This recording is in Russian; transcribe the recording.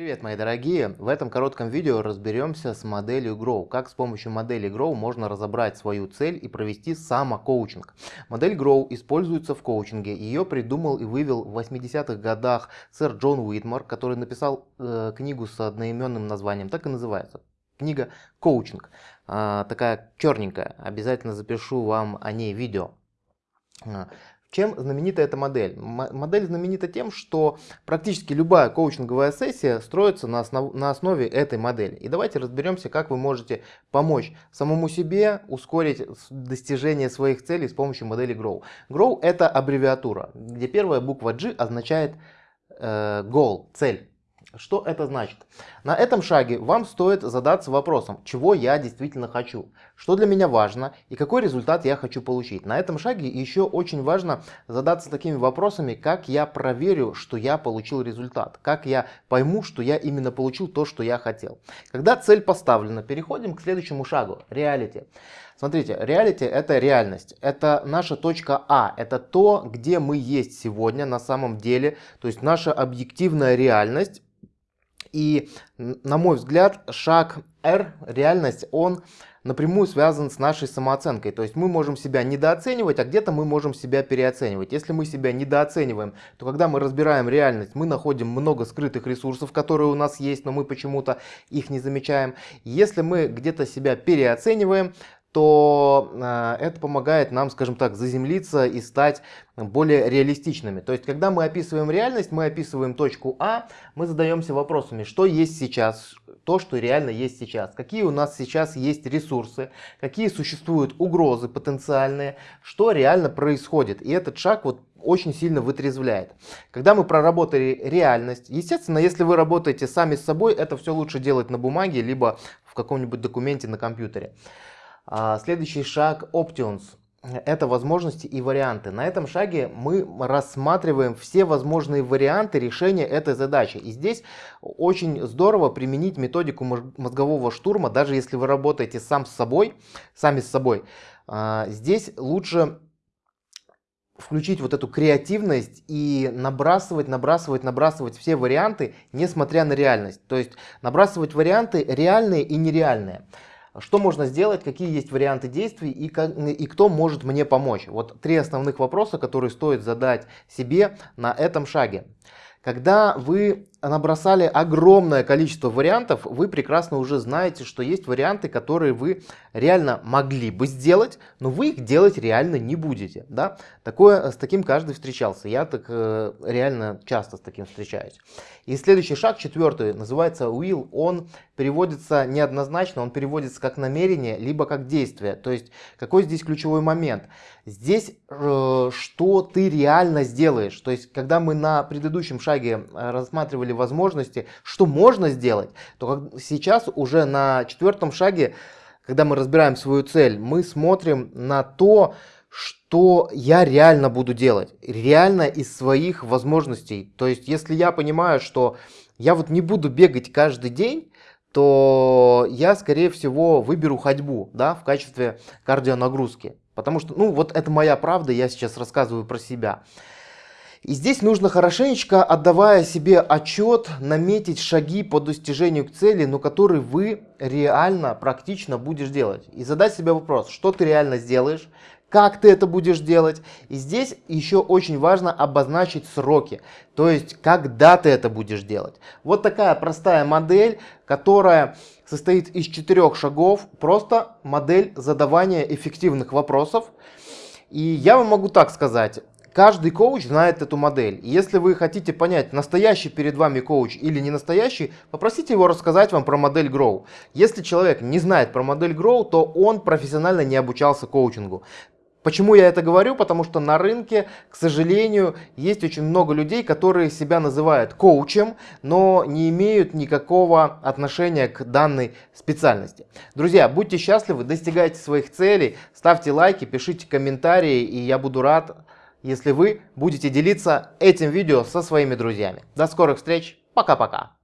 Привет, мои дорогие! В этом коротком видео разберемся с моделью Grow. Как с помощью модели Grow можно разобрать свою цель и провести самокоучинг. Модель Grow используется в коучинге. Ее придумал и вывел в 80-х годах сэр Джон Уитмар, который написал э, книгу с одноименным названием. Так и называется. Книга «Коучинг». Э, такая черненькая. Обязательно запишу вам о ней видео. Чем знаменита эта модель? Модель знаменита тем, что практически любая коучинговая сессия строится на, основ, на основе этой модели. И давайте разберемся, как вы можете помочь самому себе ускорить достижение своих целей с помощью модели Grow. Grow это аббревиатура, где первая буква G означает э, goal, цель. Что это значит? На этом шаге вам стоит задаться вопросом, чего я действительно хочу, что для меня важно и какой результат я хочу получить. На этом шаге еще очень важно задаться такими вопросами, как я проверю, что я получил результат, как я пойму, что я именно получил то, что я хотел. Когда цель поставлена, переходим к следующему шагу, реалити. Смотрите, реалити это реальность, это наша точка А, это то, где мы есть сегодня на самом деле, то есть наша объективная реальность и, на мой взгляд, шаг R, реальность, он напрямую связан с нашей самооценкой. То есть мы можем себя недооценивать, а где-то мы можем себя переоценивать. Если мы себя недооцениваем, то когда мы разбираем реальность, мы находим много скрытых ресурсов, которые у нас есть, но мы почему-то их не замечаем. Если мы где-то себя переоцениваем, то э, это помогает нам, скажем так, заземлиться и стать более реалистичными. То есть, когда мы описываем реальность, мы описываем точку А, мы задаемся вопросами, что есть сейчас, то, что реально есть сейчас, какие у нас сейчас есть ресурсы, какие существуют угрозы потенциальные, что реально происходит. И этот шаг вот очень сильно вытрезвляет. Когда мы проработали реальность, естественно, если вы работаете сами с собой, это все лучше делать на бумаге, либо в каком-нибудь документе на компьютере. А, следующий шаг Options. Это возможности и варианты. На этом шаге мы рассматриваем все возможные варианты решения этой задачи. И здесь очень здорово применить методику мозгового штурма, даже если вы работаете сам с собой, сами с собой. А, здесь лучше включить вот эту креативность и набрасывать, набрасывать, набрасывать все варианты, несмотря на реальность. То есть набрасывать варианты реальные и нереальные. Что можно сделать, какие есть варианты действий и, как, и кто может мне помочь? Вот три основных вопроса, которые стоит задать себе на этом шаге. Когда вы набросали огромное количество вариантов, вы прекрасно уже знаете, что есть варианты, которые вы реально могли бы сделать, но вы их делать реально не будете. Да? Такое, с таким каждый встречался. Я так э, реально часто с таким встречаюсь. И следующий шаг, четвертый, называется will. Он переводится неоднозначно, он переводится как намерение, либо как действие. То есть, какой здесь ключевой момент? Здесь, э, что ты реально сделаешь. То есть, когда мы на предыдущем шаге э, рассматривали рассматривали возможности, что можно сделать, то сейчас уже на четвертом шаге, когда мы разбираем свою цель, мы смотрим на то, что я реально буду делать, реально из своих возможностей. То есть, если я понимаю, что я вот не буду бегать каждый день, то я, скорее всего, выберу ходьбу да, в качестве кардионагрузки. Потому что, ну, вот это моя правда, я сейчас рассказываю про себя. И здесь нужно хорошенечко, отдавая себе отчет, наметить шаги по достижению к цели, но которые вы реально, практично будешь делать. И задать себе вопрос, что ты реально сделаешь, как ты это будешь делать. И здесь еще очень важно обозначить сроки, то есть когда ты это будешь делать. Вот такая простая модель, которая состоит из четырех шагов, просто модель задавания эффективных вопросов. И я вам могу так сказать, Каждый коуч знает эту модель. Если вы хотите понять, настоящий перед вами коуч или не настоящий, попросите его рассказать вам про модель Grow. Если человек не знает про модель Grow, то он профессионально не обучался коучингу. Почему я это говорю? Потому что на рынке, к сожалению, есть очень много людей, которые себя называют коучем, но не имеют никакого отношения к данной специальности. Друзья, будьте счастливы, достигайте своих целей, ставьте лайки, пишите комментарии, и я буду рад если вы будете делиться этим видео со своими друзьями. До скорых встреч, пока-пока.